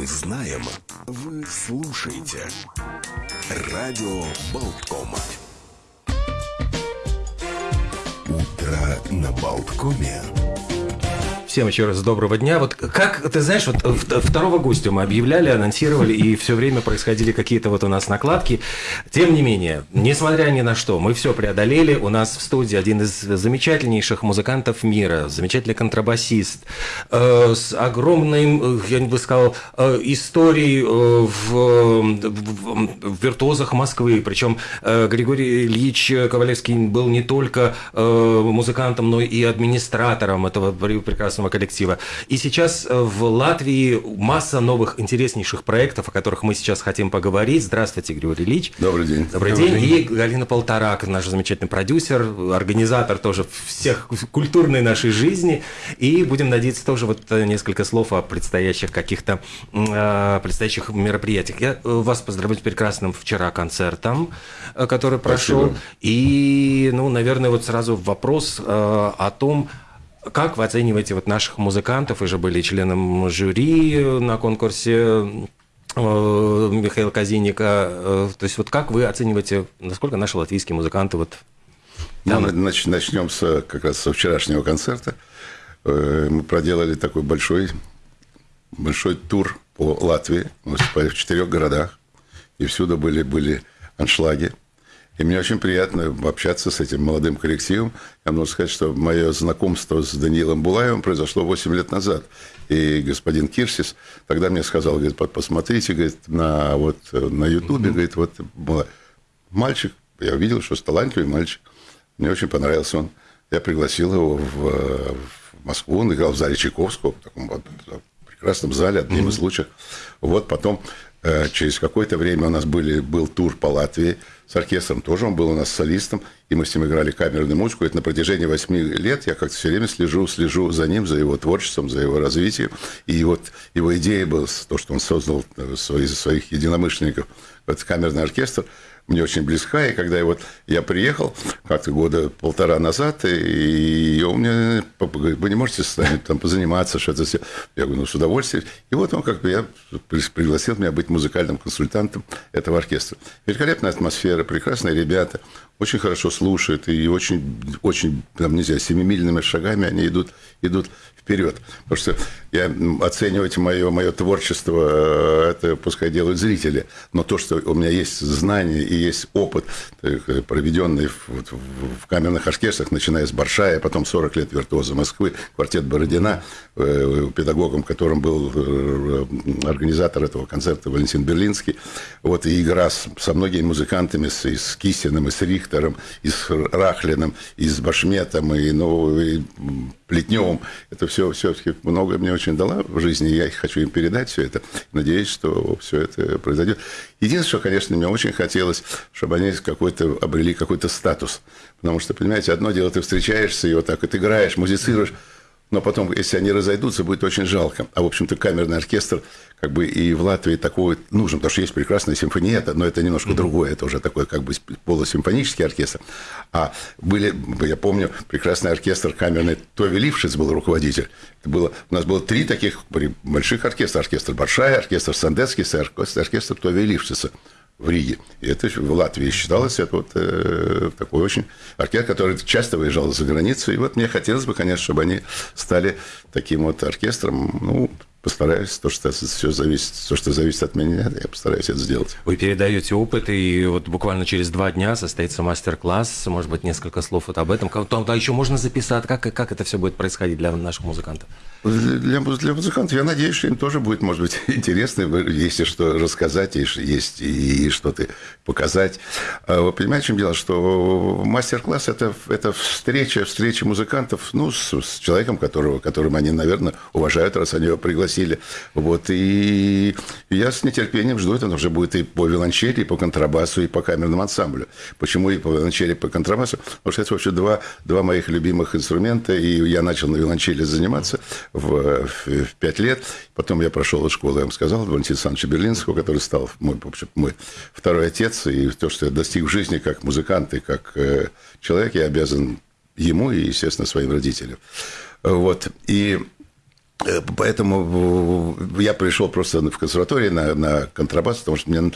Мы знаем, вы слушаете. Радио Болткома. Утро на Болткоме. Всем еще раз доброго дня. Вот как, ты знаешь, вот второго гостя мы объявляли, анонсировали, и все время происходили какие-то вот у нас накладки. Тем не менее, несмотря ни на что, мы все преодолели. У нас в студии один из замечательнейших музыкантов мира, замечательный контрабасист, э, с огромной, я бы сказал, э, историей э, в, в, в виртуозах Москвы. Причем э, Григорий Ильич Ковалевский был не только э, музыкантом, но и администратором этого прекрасного прекрасного коллектива. И сейчас э, в Латвии масса новых интереснейших проектов, о которых мы сейчас хотим поговорить. Здравствуйте, Григорий Ильич. Добрый день. Добрый, Добрый день. день. И Галина Полторак, наш замечательный продюсер, организатор тоже всех культурной нашей жизни. И будем надеяться тоже вот э, несколько слов о предстоящих каких-то э, предстоящих мероприятиях. Я вас поздравляю с прекрасным вчера концертом, который прошел. Спасибо. И, ну, наверное, вот сразу вопрос о том, как вы оцениваете вот наших музыкантов? Вы же были членом жюри на конкурсе э, Михаила Казиника. Э, то есть вот как вы оцениваете, насколько наши латвийские музыканты вот там... Ну, начнем с, как раз со вчерашнего концерта. Э, мы проделали такой большой, большой тур по Латвии. Мы выступали в четырех городах. И всюду были, были аншлаги. И мне очень приятно общаться с этим молодым коллективом. Я могу сказать, что мое знакомство с Даниилом Булаевым произошло 8 лет назад. И господин Кирсис тогда мне сказал, говорит, посмотрите, говорит, на, вот, на Ютубе, говорит, вот мальчик, я увидел, что талантливый мальчик. Мне очень понравился он. Я пригласил его в, в Москву, он играл в зале Чайковского, в таком вот прекрасном зале, одним из лучших. Вот потом через какое-то время у нас были, был тур по Латвии с оркестром, тоже он был у нас солистом, и мы с ним играли камерную музыку. Это на протяжении восьми лет я как-то все время слежу, слежу за ним, за его творчеством, за его развитием. И вот его идея была то, что он создал э, свои, своих единомышленников, этот камерный оркестр – мне очень близка. И когда я, вот, я приехал как-то года полтора назад, и он мне говорит, вы не можете с нами там позаниматься, что-то все. Я говорю, ну, с удовольствием. И вот он как бы я пригласил меня быть музыкальным консультантом этого оркестра. Великолепная атмосфера, прекрасные ребята, очень хорошо слушают, и очень, очень, там, нельзя, семимильными шагами они идут, идут вперед. Потому что я оценивать мое, мое творчество, э, это пускай делают зрители. Но то, что у меня есть знания и есть опыт, э, проведенный в, в, камерных оркестрах, начиная с Баршая, потом 40 лет виртуоза Москвы, квартет Бородина, э, педагогом, которым был организатор этого концерта Валентин Берлинский. Вот, и игра с, со многими музыкантами, с, и с Кисиным, и с Рихтером, и с Рахлиным, и с Башметом, и, ну, и Плетневым. Это все, все-таки многое мне очень дала в жизни, и я хочу им передать все это. Надеюсь, что все это произойдет. Единственное, что, конечно, мне очень хотелось, чтобы они какой-то обрели какой-то статус. Потому что, понимаете, одно дело, ты встречаешься и вот так вот играешь, музицируешь, но потом, если они разойдутся, будет очень жалко. А, в общем-то, камерный оркестр как бы и в Латвии такой нужен, потому что есть прекрасная симфония, но это немножко mm-hmm. другое, это уже такой как бы полусимфонический оркестр. А были, я помню, прекрасный оркестр камерный, Тови Лившиц был руководитель. Это было, у нас было три таких больших оркестра. Оркестр Большая, оркестр Сандецкий, оркестр, оркестр Тови Лившица в Риге. И это в Латвии считалось это вот э, такой очень оркестр, который часто выезжал за границу. И вот мне хотелось бы, конечно, чтобы они стали таким вот оркестром, ну, постараюсь, то, что все зависит, то, что зависит от меня, я постараюсь это сделать. Вы передаете опыт, и вот буквально через два дня состоится мастер-класс, может быть, несколько слов вот об этом. Там да, еще можно записать, как, как это все будет происходить для наших музыкантов? Для, для музыкантов, я надеюсь, что им тоже будет, может быть, интересно, если что рассказать, есть и, и что-то показать. А вы понимаете, в чем дело, что мастер-класс это, – это встреча, встреча музыкантов ну, с, с человеком, которого, которым они, наверное, уважают, раз они его пригласили. Вот, и я с нетерпением жду, это уже будет и по виолончели, и по контрабасу, и по камерному ансамблю. Почему и по виолончели, и по контрабасу? Потому что это вообще два, два моих любимых инструмента, и я начал на виолончели заниматься – в, в 5 лет. Потом я прошел из школы, я вам сказал, Валентина Александровича Берлинского, который стал мой, в мой второй отец. И то, что я достиг в жизни как музыкант и как э, человек, я обязан ему и, естественно, своим родителям. Вот. И поэтому я пришел просто в консерваторию на, на контрабас, потому что мне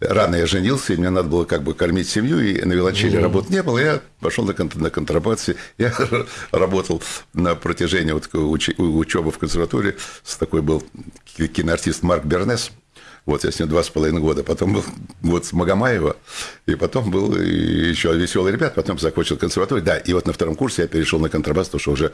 рано я женился, и мне надо было как бы кормить семью, и на виолончели mm-hmm. работы не было. Я пошел на, на контрабасе. Я работал на протяжении вот уч, учебы в консерватории. С такой был киноартист Марк Бернес. Вот я с ним два с половиной года. Потом был год с Магомаева. И потом был еще веселый ребят. Потом закончил консерваторию. Да, и вот на втором курсе я перешел на контрабас, потому что уже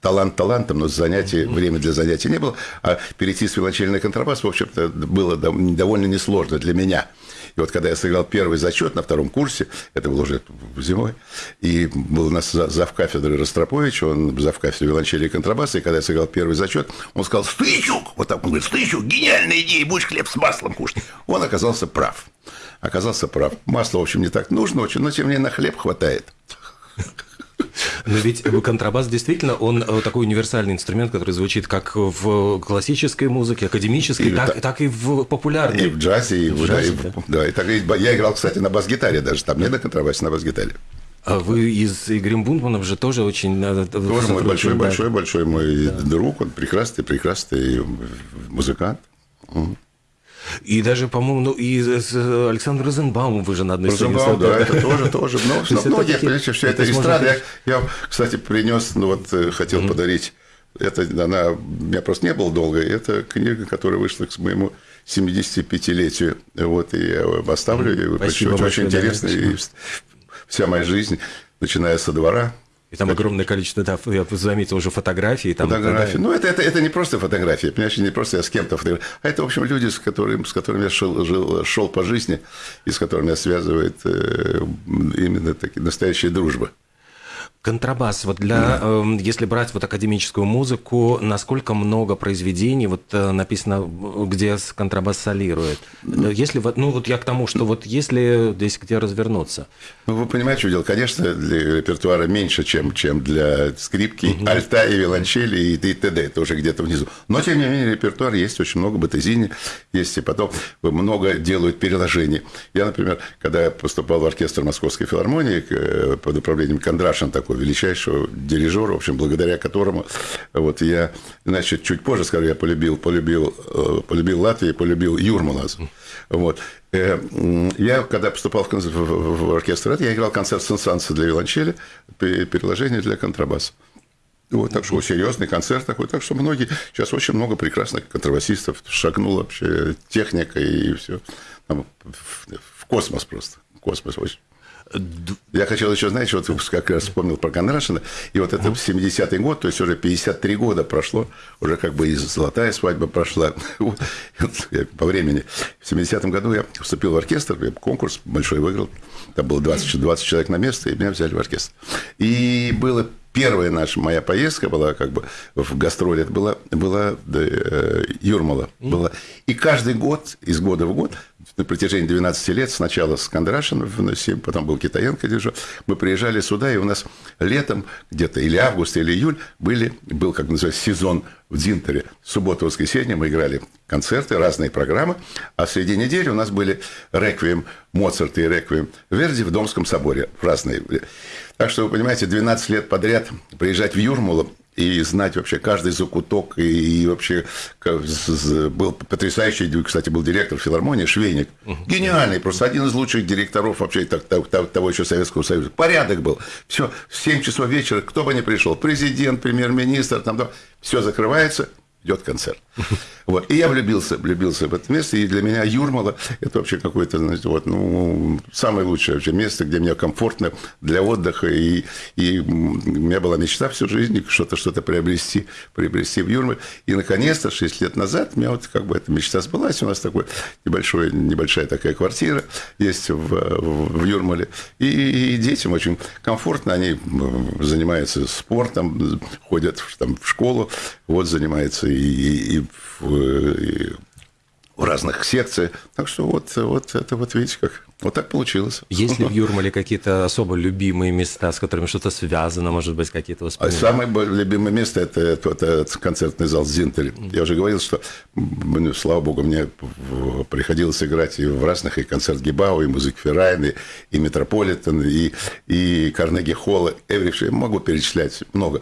талант талантом, но занятий, время для занятий не было. А перейти с виолончели на контрабас, в общем-то, было довольно несложно для меня. И вот когда я сыграл первый зачет на втором курсе, это было уже зимой, и был у нас зав кафедры Ростропович, он зав кафедры виолончели и контрабаса, и когда я сыграл первый зачет, он сказал, Стычук, вот так он говорит, Стычук, гениальная идея, будешь хлеб с маслом кушать. Он оказался прав. Оказался прав. Масло, в общем, не так нужно очень, но тем не менее на хлеб хватает. Но ведь контрабас действительно, он э, такой универсальный инструмент, который звучит как в классической музыке, академической, и так, та... так и в популярной. И в джазе, и в, джазе, да, и, да. да, и так, я играл, кстати, на бас-гитаре даже, там не на контрабасе, на бас-гитаре. А вы из Игоря Бунтманов же тоже очень... Э, тоже мой большой, да. большой, большой мой да. друг, он прекрасный, прекрасный музыкант. И даже, по-моему, ну, и с Александром Розенбаумом вы же на одной сцене. Розенбаум, да, это тоже, тоже. Но, но, но нет, понимаете, все это эстрада. Я, кстати, принес, ну вот, э, хотел подарить, это, она, у меня просто не было долго, это книга, которая вышла к моему 75-летию. Вот, и я оставлю ее. Спасибо очень, очень интересно. И вся моя жизнь, начиная со двора, и там так. огромное количество, да, я заметил уже фотографий. Там, фотографии. Да. Ну, это, это, это не просто фотографии, понимаешь, не просто я с кем-то фотографирую, а это, в общем, люди, с которыми, с которыми я шел, жил, шел по жизни и с которыми меня связывает э, именно такие настоящая дружба. Контрабас. Вот для, э, если брать вот академическую музыку, насколько много произведений вот э, написано, где контрабас солирует? Ну, если ну вот я к тому, что вот если здесь где развернуться. Ну вы понимаете, что дело, конечно, для репертуара меньше, чем чем для скрипки, угу. альта и виолончели и, и т.д. Это уже где-то внизу. Но тем не менее репертуар есть очень много батезини, есть и потом много делают переложений. Я, например, когда я поступал в оркестр Московской филармонии э, под управлением Кондрашин такой такого величайшего дирижера, в общем, благодаря которому вот я, значит, чуть позже скажу, я полюбил, полюбил, э, полюбил Латвию, полюбил Юрмала. Вот. Э, я, когда поступал в, в оркестр, я играл концерт сенсанса для виолончели, переложение для контрабаса. Вот, так что серьезный концерт такой. Так что многие, сейчас очень много прекрасных контрабасистов шагнула вообще техника и все. В, в космос просто. Космос очень. Я хотел еще, знаете, вот как раз вспомнил про Кондрашина, и вот это 70-й год, то есть уже 53 года прошло, уже как бы и золотая свадьба прошла по времени. В 70-м году я вступил в оркестр, я конкурс большой выиграл, там было 20, 20 человек на место, и меня взяли в оркестр. И было первая наша моя поездка была как бы в гастроли, это была, была э, Юрмала. Была. И каждый год, из года в год, на протяжении 12 лет, сначала с Кондрашином в 7, потом был Китаенко дирижер, мы приезжали сюда, и у нас летом, где-то или август, или июль, были, был, как называется, сезон в Дзинтере. Суббота, воскресенье мы играли концерты, разные программы, а среди недели у нас были реквием Моцарта и реквием Верди в Домском соборе, разные. Так что, вы понимаете, 12 лет подряд приезжать в Юрмалу и знать вообще каждый закуток, и, и вообще был потрясающий, кстати, был директор филармонии Швейник. Гениальный, просто один из лучших директоров вообще того еще Советского Союза. Порядок был. Все, в 7 часов вечера, кто бы ни пришел, президент, премьер-министр, там, все закрывается, идет концерт. Вот. И я влюбился, влюбился в это место. И для меня Юрмала – это вообще какое-то, знаете, вот, ну, самое лучшее вообще место, где мне комфортно для отдыха. И, и у меня была мечта всю жизнь что-то что-то приобрести, приобрести в Юрмале. И, наконец-то, 6 лет назад у меня вот как бы эта мечта сбылась. У нас такой небольшой, небольшая такая квартира есть в, в, Юрмале. И, и детям очень комфортно. Они занимаются спортом, ходят там, в школу, вот занимаются и, и, и в в разных секциях. Так что вот, вот это вот видите, как вот так получилось. Есть ли в Юрмале какие-то особо любимые места, с которыми что-то связано, может быть, какие-то воспоминания? Самое любимое место это, это, это концертный зал Зинтель. Я уже говорил, что, слава богу, мне приходилось играть и в разных, и концерт Гибау, и музык Феррайн, и, и Метрополитен, и, и Карнеги Холла, Эвриш, могу перечислять много.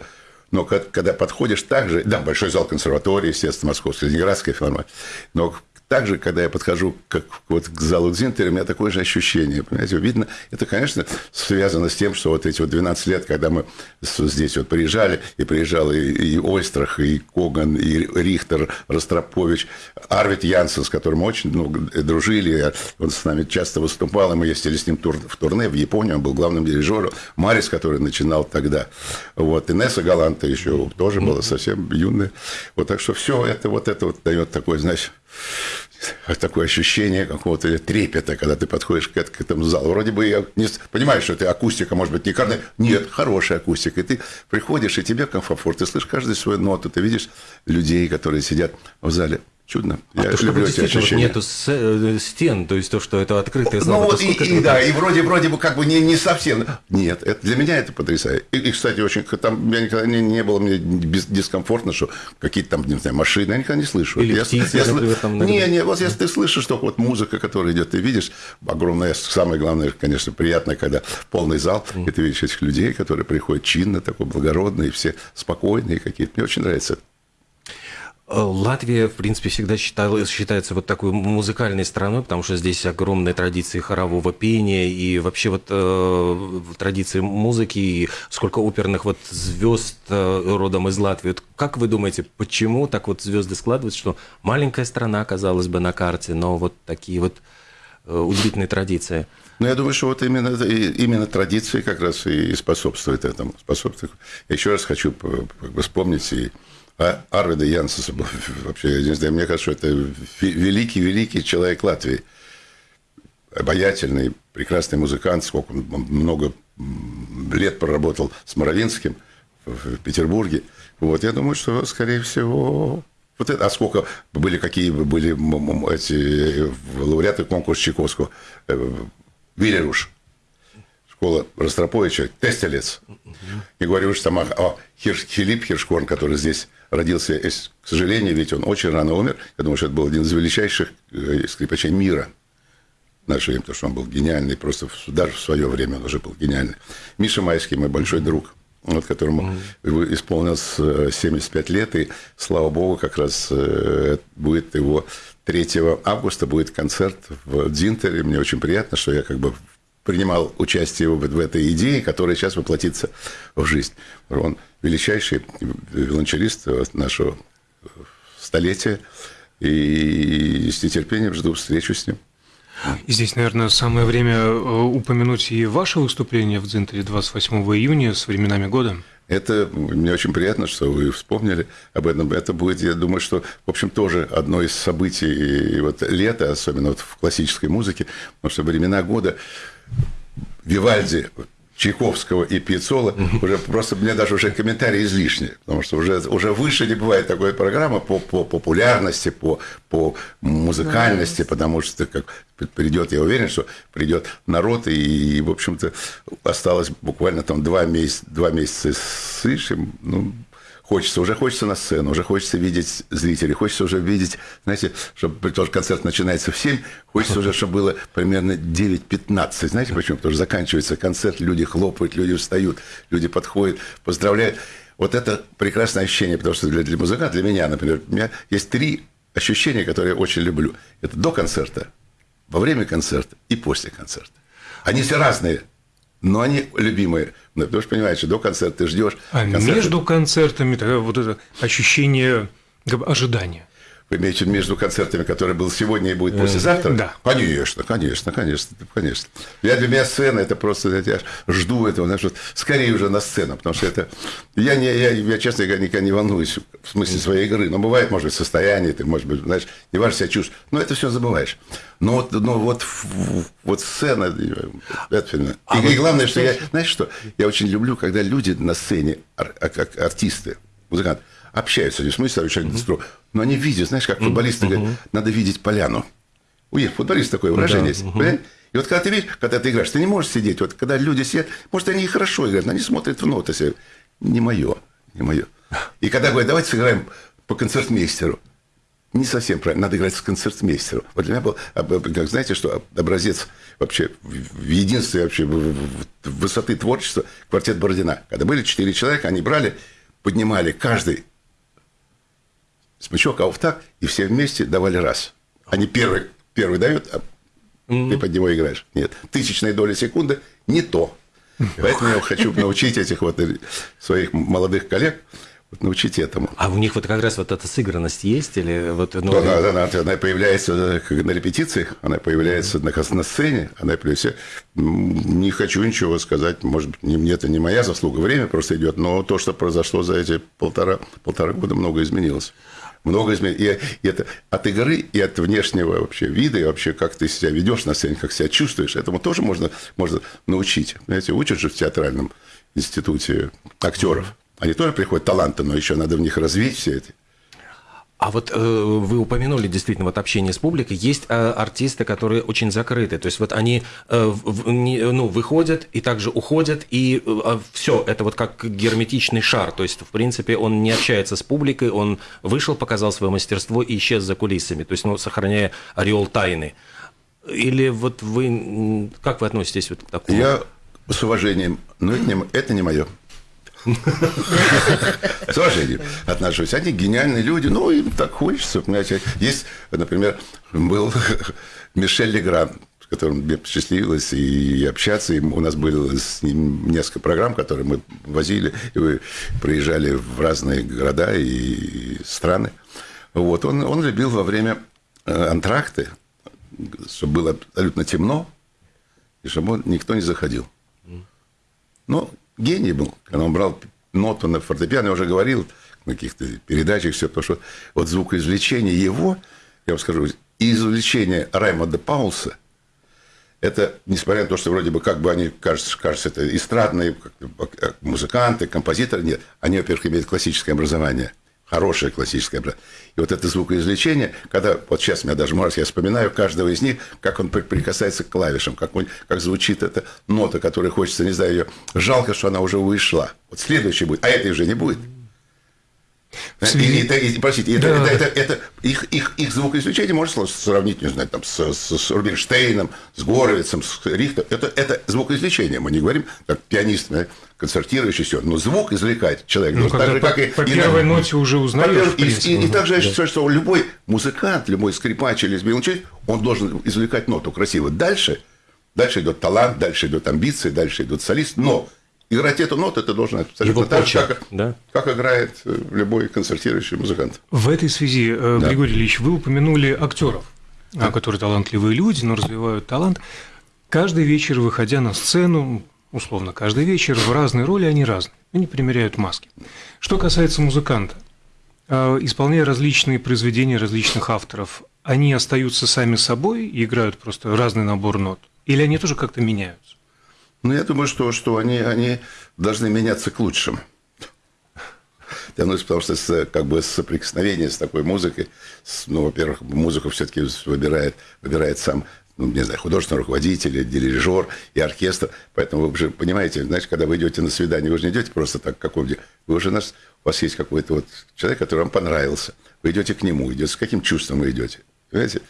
Но когда подходишь также, да, большой зал консерватории, естественно, Московской, Ленинградской филармонии, но также, когда я подхожу как, вот, к залу Дзинтера, у меня такое же ощущение. Понимаете, видно, это, конечно, связано с тем, что вот эти вот 12 лет, когда мы здесь вот приезжали, и приезжал и, и Ойстрах, и Коган, и Рихтер, Ростропович, Арвид Янсен, с которым мы очень ну, дружили, он с нами часто выступал, и мы ездили с ним тур, в турне в Японию, он был главным дирижером, Марис, который начинал тогда, вот, Инесса Галанта еще тоже была совсем юная, вот, так что все это вот это вот дает такой, знаешь, такое ощущение какого-то трепета, когда ты подходишь к, к этому залу. Вроде бы я не понимаю, что это акустика, может быть, не каждая. Нет, хорошая акустика. И ты приходишь, и тебе комфорт. Ты слышишь каждую свою ноту, ты видишь людей, которые сидят в зале. Чудно. А я то, люблю что эти ощущения. нету с- э, стен, то есть то, что это открытая Ну зала. вот, это и, и да, и вроде, вроде бы как бы не, не совсем. Нет, это, для меня это потрясающе. И, и, кстати, очень, там я никогда не, не было мне дискомфортно, что какие-то там, не знаю, машины, я никогда не слышу. Или я, птицы, я например, там. Не, не, вот если ты слышишь только вот музыка, которая идет, ты видишь, огромное, самое главное, конечно, приятно, когда полный зал, и ты видишь этих людей, которые приходят чинно, такой благородные, все спокойные какие-то. Мне очень нравится это. Э, Латвия, в принципе, всегда считалась, считается вот такой музыкальной страной, потому что здесь огромные традиции хорового пения и вообще вот э, традиции музыки, и сколько оперных вот звезд э, родом из Латвии. Вот как вы думаете, почему так вот звезды складываются, что маленькая страна, казалось бы, на карте, но вот такие вот э, удивительные традиции? Но я думаю, что вот именно, именно традиции как раз и способствуют этому. Способствуют. Еще раз хочу вспомнить и А- Арвида Янсеса. Вообще, я не знаю, мне кажется, это великий-великий человек Латвии. Обаятельный, прекрасный музыкант. Сколько он много лет проработал с Моровинским в Петербурге. Вот, я думаю, что, скорее всего, вот это, а сколько были, какие были эти э, лауреаты конкурса Чайковского? Э, Виллеруш, школа Ростроповича, Тестелец. Не говорю уж там о, о Хирш- Филипп Хиршкорн, который здесь родился, Эс- к сожалению, ведь он очень рано умер. Я думаю, что это был один из величайших э, скрипачей мира наше время, потому что он был гениальный, просто в- даже в свое время он уже был гениальный. Миша Майский, мой большой друг, вот, которому его исполнилось э, 75 лет, и, слава богу, как раз э, будет его 3 августа будет концерт в Дзинтере. Мне очень приятно, что я как бы принимал участие в, в этой идее, которая сейчас воплотится в жизнь. Он величайший виолончелист нашего столетия, и с нетерпением жду встречу с ним. И здесь, наверное, самое время э, упомянуть и ваше выступление в Дзинтере 28 июня с временами года. Это мне очень приятно, что вы вспомнили об этом. Это будет, я думаю, что, в общем, тоже одно из событий вот лета, особенно вот в классической музыке, потому что времена года Вивальди, Чайковского и Пьяцола, уже просто мне даже уже комментарии излишни, потому что уже, уже выше не бывает такой программы по, по популярности, по, по музыкальности, потому что как придет, я уверен, что придет народ, и, в общем-то, осталось буквально там два месяца, два месяца с лишним, ну, Хочется, уже хочется на сцену, уже хочется видеть зрителей, хочется уже видеть, знаете, чтобы тоже концерт начинается в 7, хочется уже, чтобы было примерно 9-15. Знаете почему? Потому что заканчивается концерт, люди хлопают, люди встают, люди подходят, поздравляют. Вот это прекрасное ощущение, потому что для, для музыканта, для меня, например, у меня есть три ощущения, которые я очень люблю. Это до концерта, во время концерта и после концерта. Они все разные, но они любимые. Ну, потому что, понимаете, до концерта ты ждешь. А концерта- между концертами вот это ощущение ожидания. Вы имеете между концертами, которые был сегодня и будет послезавтра? да. Конечно, конечно, конечно, конечно. Я для меня сцена это просто я жду этого, знаешь, вот скорее уже на сцену, потому что это я не я, я честно говоря никогда не волнуюсь в смысле своей игры, но бывает может быть состояние, ты может быть знаешь не важно себя чувствуешь, но это все забываешь. Но вот, но вот вот сцена это и, и главное, что я знаешь что я очень люблю, когда люди на сцене ар- а- как артисты, музыканты общаются, не в смысле общаются, mm но они видят, знаешь, как футболисты говорят, надо видеть поляну. У них футболист такое выражение есть. понимаете? И вот когда ты видишь, когда ты играешь, ты не можешь сидеть. Вот когда люди сидят, может, они и хорошо играют, но они смотрят в ноты. себе. Не мое, не мое. И когда говорят, давайте сыграем по концертмейстеру. Не совсем правильно. Надо играть с концертмейстером. Вот для меня был, как знаете, что образец вообще в единстве вообще в- высоты творчества квартет Бородина. Когда были четыре человека, они брали поднимали каждый смычок, а так, и все вместе давали раз. Они первый, первый дают, а ты под него играешь. Нет, тысячная доля секунды не то. Поэтому я хочу научить этих вот своих молодых коллег вот научить этому. А у них вот как раз вот эта сыгранность есть или вот ну, да, да, да, она появляется на репетициях, она появляется на, на сцене, она появляется. Не хочу ничего сказать, может быть, не, это не моя заслуга, время просто идет, но то, что произошло за эти полтора полтора года, много изменилось много изменений. И, и это от игры и от внешнего вообще вида, и вообще как ты себя ведешь на сцене, как себя чувствуешь, этому тоже можно, можно научить. Знаете, учат же в театральном институте актеров. Они тоже приходят таланты, но еще надо в них развить все эти. А вот э, вы упомянули действительно вот общение с публикой. Есть э, артисты, которые очень закрыты. То есть вот они э, в, не, ну, выходят и также уходят, и э, а все, это вот как герметичный шар. То есть, в принципе, он не общается с публикой, он вышел, показал свое мастерство и исчез за кулисами. То есть, ну, сохраняя ореол тайны. Или вот вы, как вы относитесь вот к такому? Я с уважением, но это не, это не мое. С уважением отношусь. Они гениальные люди, ну, им так хочется. Понимаете. Есть, например, был Мишель Легран, с которым мне посчастливилось и общаться. И у нас были с ним несколько программ, которые мы возили, и мы проезжали в разные города и страны. Вот. Он, он любил во время э, антракты, чтобы было абсолютно темно, и чтобы никто не заходил. Но гений был, когда он брал ноту на фортепиано, я уже говорил на каких-то передачах все, потому что вот звукоизвлечение его, я вам скажу, извлечение Раймонда Паулса, это, несмотря на то, что вроде бы как бы они, кажется, кажется это эстрадные музыканты, композиторы, нет, они, во-первых, имеют классическое образование – хорошее классическое образование. И вот это звукоизвлечение, когда, вот сейчас меня даже может, я вспоминаю каждого из них, как он прикасается к клавишам, как, он, как звучит эта нота, которая хочется, не знаю, ее. Жалко, что она уже вышла. Вот следующий будет, а этой уже не будет. И, это, и, простите, да. это, это, это, это, их, их, их звукоизвлечение можно сравнить, не знаю, там, с, с, с Рубинштейном, с Горовицем, с Рихтом. Это, это звукоизвлечение. Мы не говорим, как пианист, концертирующий, все. Но звук извлекает человек. Ну, так же, как и, по и первой на... ноте уже узнаешь. И, и, и, и также я считаю, что любой музыкант, любой скрипач или виолончелист, он должен извлекать ноту красиво. Дальше, дальше идет талант, дальше идет амбиции, дальше идет солист. Но играть эту ноту это должен абсолютно так же, как, да? как играет э, любой концертирующий музыкант. В этой связи, э, да. Григорий Ильич, вы упомянули актеров, да. которые талантливые люди, но развивают талант. Каждый вечер, выходя на сцену, условно, каждый вечер в разные роли они разные, они примеряют маски. Что касается музыканта, э, исполняя различные произведения различных авторов, они остаются сами собой и играют просто разный набор нот? Или они тоже как-то меняются? Ну, я думаю, что, что они, они должны меняться к лучшему. Ну, потому что с, как бы соприкосновение с такой музыкой, с, ну, во-первых, музыку все-таки выбирает, выбирает сам ну, не знаю, художественный руководитель, дирижер и оркестр. Поэтому вы уже понимаете, знаете, когда вы идете на свидание, вы же не идете просто так, как вы уже нас, у вас есть какой-то вот человек, который вам понравился. Вы идете к нему, идете, с каким чувством вы идете. Понимаете?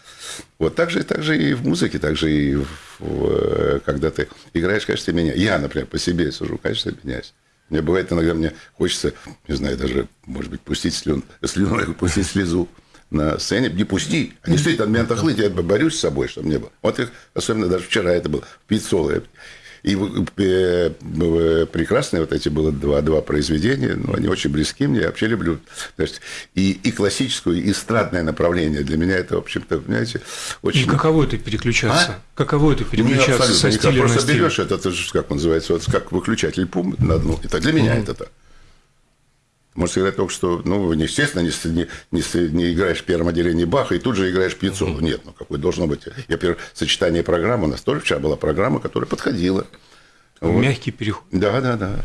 Вот так же, так же и в музыке, так же и в, в, когда ты играешь, конечно, меня. Я, например, по себе сужу, конечно, меняюсь. Мне бывает иногда, мне хочется, не знаю, даже, может быть, пустить слюн, слюну, пустить слезу на сцене. Не пусти. А действительно, от меня отохлыть, я борюсь с собой, чтобы не было. Вот их, особенно даже вчера это было, пить соло. И э, прекрасные вот эти было два, два произведения, но они очень близки мне, я вообще люблю. Значит, и, и классическую, и эстрадное направление. Для меня это, в общем-то, понимаете, очень... И каково это переключаться? А? Каково это переключаться ну, со стиля Просто стиль? берешь это, это же, как называется, вот как выключатель пум на одну. Это для меня mm-hmm. это так. Может сказать только, что, ну, естественно, не, не, не, играешь в первом отделении Баха и тут же играешь. Mm-hmm. Нет, ну, какое должно быть. Я, первое, сочетание программы, у нас тоже вчера была программа, которая подходила. Вот. Мягкий переход. Да, да, да.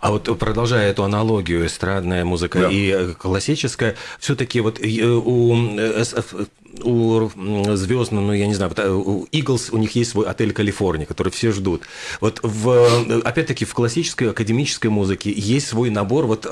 А вот продолжая эту аналогию, эстрадная музыка да. и классическая, все-таки вот э, у, э, у звездного, ну, я не знаю, э, у Eagles у них есть свой отель Калифорния, который все ждут. Вот, в, опять-таки, в классической академической музыке есть свой набор, вот,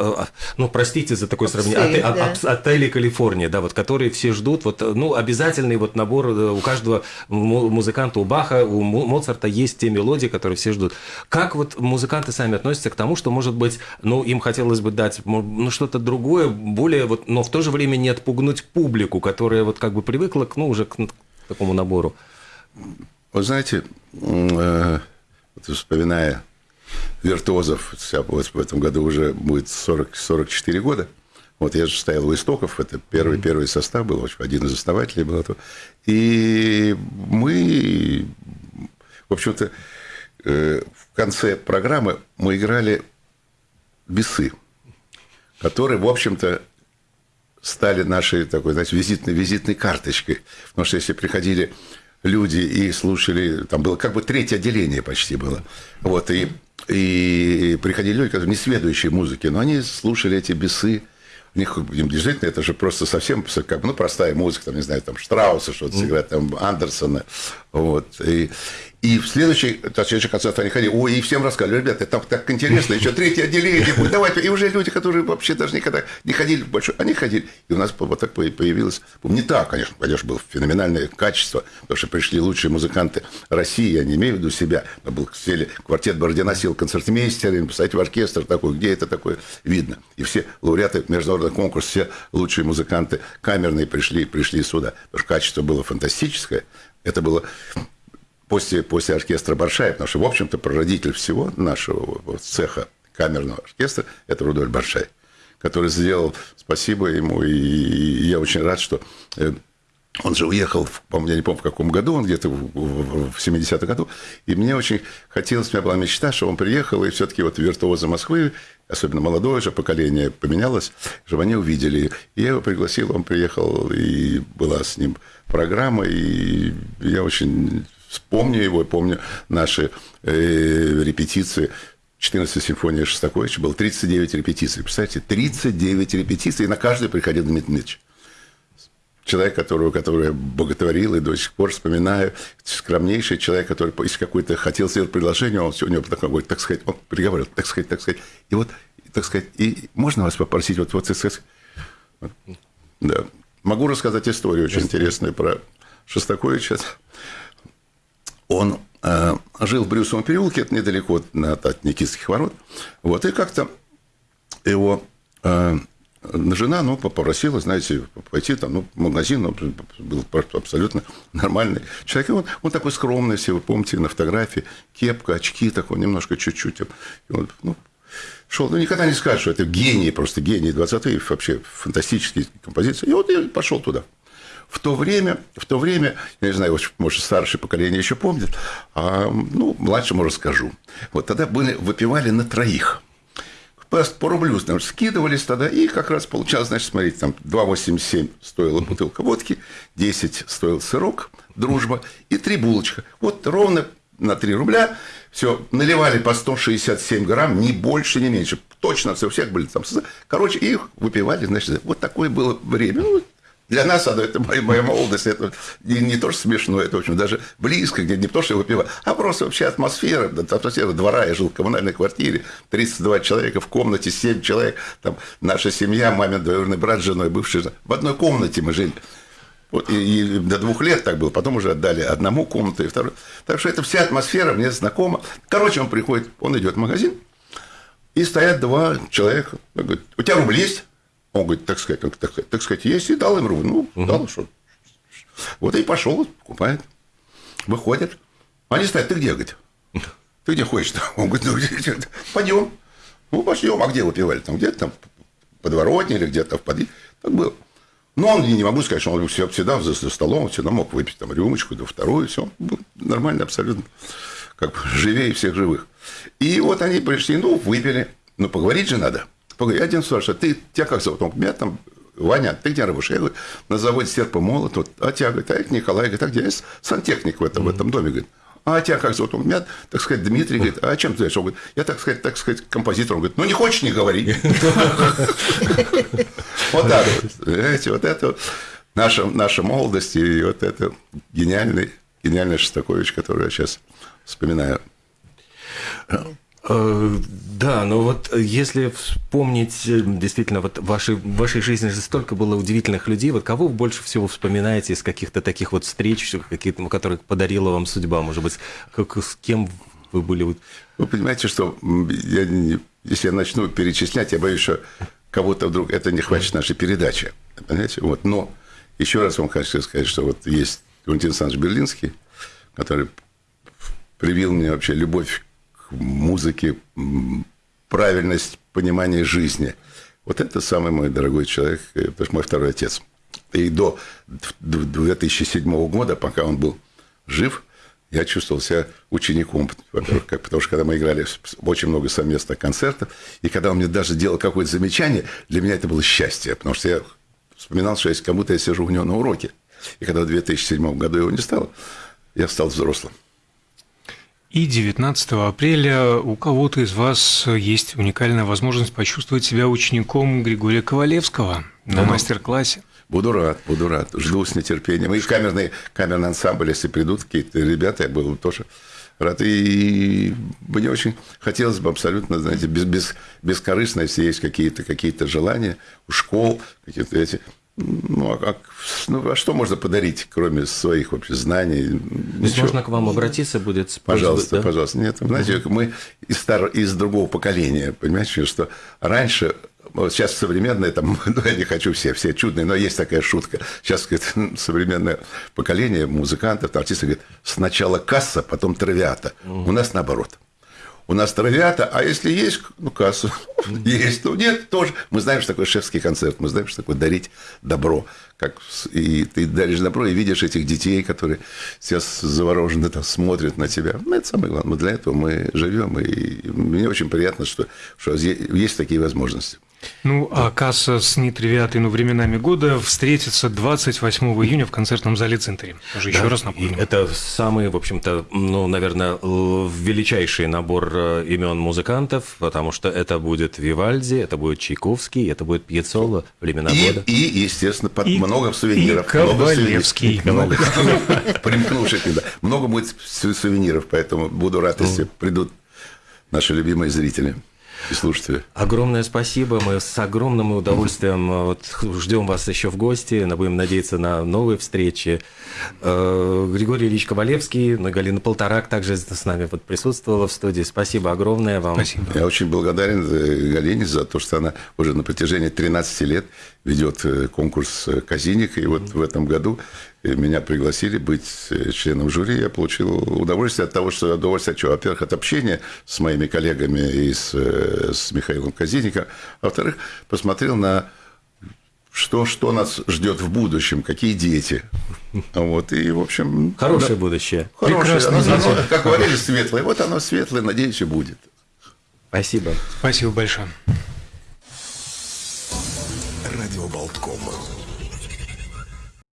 ну, простите за такое сравнение, отель, да. отели Калифорния, да, вот, которые все ждут, вот, ну, обязательный вот набор у каждого музыканта, у Баха, у Моцарта есть те мелодии, которые все ждут. Как вот музыканты сами относятся к тому, что, может быть, ну, им хотелось бы дать ну, что-то другое, более вот, но в то же время не отпугнуть публику, которая вот как бы привыкла к, ну, уже к такому набору? Вы знаете, э, вот вспоминая виртуозов, вот в этом году уже будет 40, 44 года, вот я же стоял у истоков, это первый, первый состав был, один из основателей был. И мы, в общем-то, э, в конце программы мы играли бесы, которые, в общем-то, стали нашей такой, знаете, визитной, визитной карточкой. Потому что если приходили люди и слушали, там было как бы третье отделение почти было. Вот, и, и приходили люди, которые не сведущие музыки, но они слушали эти бесы, у них действительно это же просто совсем как бы, ну, простая музыка, там, не знаю, там Штрауса что-то сыграть, там Андерсона. Вот. И, и в следующий, следующий концерт они ходили, ой, и всем рассказывали, ребята, там так интересно, еще третье отделение будет, давайте. И уже люди, которые вообще даже никогда не ходили в большой, они ходили. И у нас вот так появилось, не так, конечно, конечно, было феноменальное качество, потому что пришли лучшие музыканты России, я не имею в виду себя, но был сели квартет Бородина сел концертмейстер, поставить в оркестр такой, где это такое видно. И все лауреаты международного конкурса, все лучшие музыканты камерные пришли, пришли сюда, потому что качество было фантастическое. Это было после, после оркестра Баршай, потому что, в общем-то, прародитель всего нашего вот, цеха камерного оркестра – это Рудольф Баршай, который сделал, спасибо ему, и я очень рад, что э, он же уехал, по-моему, я не помню, в каком году, он где-то в 70-м году, и мне очень хотелось, у меня была мечта, что он приехал, и все-таки вот виртуозы Москвы, особенно молодое же поколение поменялось, чтобы они увидели. И я его пригласил, он приехал, и была с ним программа, и я очень Вспомню его, помню наши э, репетиции. 14 симфония Шостаковича было 39 репетиций. Представляете, 39 репетиций, и на каждую приходил Дмитрий Дмитриевич. Человек, которого, который я боготворил и до сих пор вспоминаю, скромнейший человек, который если какой-то хотел сделать предложение, он у него такой, так сказать, он приговорил, так сказать, так сказать. И вот, так сказать, и можно вас попросить, вот, вот, сказать, да. Могу рассказать историю очень интересную про Шостаковича он э, жил в Брюсовом переулке, это недалеко от, от Никитских ворот. Вот, и как-то его э, жена, ну, попросила, знаете, пойти там, ну, в магазин, он был абсолютно нормальный человек. И он, он такой скромный, если вы помните, на фотографии, кепка, очки такой, немножко чуть-чуть. Он, ну, шел, ну, никогда не скажешь, что это гений, просто гений 20 век, вообще фантастические композиции. И вот я пошел туда. В то время, в то время, я не знаю, может, старшее поколение еще помнит, а, ну, младшему расскажу. Вот тогда были, выпивали на троих. По, рублю, значит, скидывались тогда, и как раз получалось, значит, смотрите, там 2,87 стоила бутылка водки, 10 стоил сырок, дружба, и три булочка. Вот ровно на 3 рубля все, наливали по 167 грамм, ни больше, ни меньше. Точно все, у всех были там. Короче, их выпивали, значит, вот такое было время. Ну, для нас оно, это моя, моя молодость, это не, не то, что смешно, это, в общем, даже близко, где не то, что выпивать, а просто вообще атмосфера, атмосфера двора. Я жил в коммунальной квартире, 32 человека в комнате, 7 человек, там наша семья, мамин двоюродный брат с женой, бывший, в одной комнате мы жили. Вот, и, и до двух лет так было, потом уже отдали одному комнату и второй. Так что эта вся атмосфера мне знакома. Короче, он приходит, он идет в магазин, и стоят два человека. Он говорит, у тебя рубль есть? Он говорит, так сказать, так, сказать, так сказать, есть, и дал им рубль. Ну, угу. дал, что. Вот и пошел, покупает. Выходит. Они стоят, ты где, говорит? Ты где ходишь-то? Он говорит, ну, пойдем. Ну, пойдем. А где выпивали? Там где-то там подворотне или где-то в подъезде. Так было. Но он, не могу сказать, что он всегда за, за столом, всегда мог выпить там рюмочку, да вторую, все. Был нормально абсолютно. Как бы живее всех живых. И вот они пришли, ну, выпили. Ну, поговорить же надо. Погоди, один спрашивает, ты, тебя как зовут? Он говорит, меня там Ваня, ты где работаешь? Я говорю, на заводе серп и молот. Вот, а тебя, говорит, а это Николай. Говорит, а где? Я сантехник в этом, в этом доме. Говорит, а тебя как зовут? Он меня, так сказать, Дмитрий говорит, а чем ты знаешь? Он говорит, я, так сказать, так сказать, композитор. Он говорит, ну, не хочешь, не говори. Вот так вот. Знаете, вот это наша, наша молодость и вот это гениальный, гениальный Шостакович, который я сейчас вспоминаю. Э, да, но вот если вспомнить, э, действительно, вот в вашей, в вашей жизни же столько было удивительных людей, вот кого вы больше всего вспоминаете из каких-то таких вот встреч, какие-то, которые подарила вам судьба, может быть, как, с кем вы были? Вы понимаете, что я, если я начну перечислять, я боюсь, что кого-то вдруг это не хватит нашей передачи. Понимаете? Вот. Но еще раз вам хочу сказать, что вот есть Валентин Александрович Берлинский, который привил мне вообще любовь музыки, правильность понимания жизни. Вот это самый мой дорогой человек, это мой второй отец. И до 2007 года, пока он был жив, я чувствовал себя учеником, во-первых, потому что когда мы играли очень много совместных концертов, и когда он мне даже делал какое-то замечание, для меня это было счастье, потому что я вспоминал, что если кому-то я сижу у него на уроке. И когда в 2007 году его не стало, я стал взрослым. И 19 апреля у кого-то из вас есть уникальная возможность почувствовать себя учеником Григория Ковалевского на ну, мастер-классе. Буду рад, буду рад. Жду с нетерпением. И камерный, камерный ансамбль, если придут какие-то ребята, я был тоже рад. И мне очень хотелось бы абсолютно, знаете, без, без, бескорыстно, если есть какие-то какие желания у школ, какие-то эти, ну а, как, ну, а что можно подарить, кроме своих вообще знаний? Ничего. Можно к вам обратиться будет с Пожалуйста, да? пожалуйста. Нет, знаете, угу. мы из, стар... из другого поколения, понимаете, что раньше вот сейчас современное, там, ну, я не хочу все, все чудные, но есть такая шутка. Сейчас говорит, современное поколение музыкантов, артистов говорит, сначала касса, потом травиата. Угу. У нас наоборот. У нас травиата, а если есть, ну, кассу, есть, ну, нет, тоже. Мы знаем, что такое шефский концерт, мы знаем, что такое дарить добро. Как, и ты даришь добро, и видишь этих детей, которые сейчас завороженно там смотрят на тебя. Ну, это самое главное. Мы для этого мы живем, и мне очень приятно, что, что есть такие возможности. Ну, а касса с нетривиатой, ну, временами года встретится 28 июня в концертном зале Центре. Тоже да, еще раз напомню. Это самый, в общем-то, ну, наверное, величайший набор э, имен музыкантов, потому что это будет Вивальди, это будет Чайковский, это будет Пьецоло, времена и, года. И, естественно, под и, много сувениров. И Ковалевский. Много, примкнувших, да. Много будет сувениров, поэтому буду рад, если придут наши любимые зрители и слушатели. Огромное спасибо. Мы с огромным удовольствием э, вот, ждем вас еще в гости. Будем надеяться на новые встречи. Э, Григорий Ильич Ковалевский, ну, Галина Полторак также с нами вот присутствовала в студии. Спасибо огромное вам. Спасибо. Я очень благодарен э, Галине за то, что она уже на протяжении 13 лет ведет конкурс «Казиник». И вот в этом году меня пригласили быть э, членом жюри, я получил удовольствие от того, что удовольствие, что, во-первых, от общения с моими коллегами и с, э, с Михаилом Казинником, а во-вторых, посмотрел на что, что нас ждет в будущем, какие дети. Вот, и, в общем... Хорошее да, будущее. Хорошее. Оно, оно, как говорили, светлое. Вот оно светлое, надеюсь, и будет. Спасибо. Спасибо большое. Радио Болткома.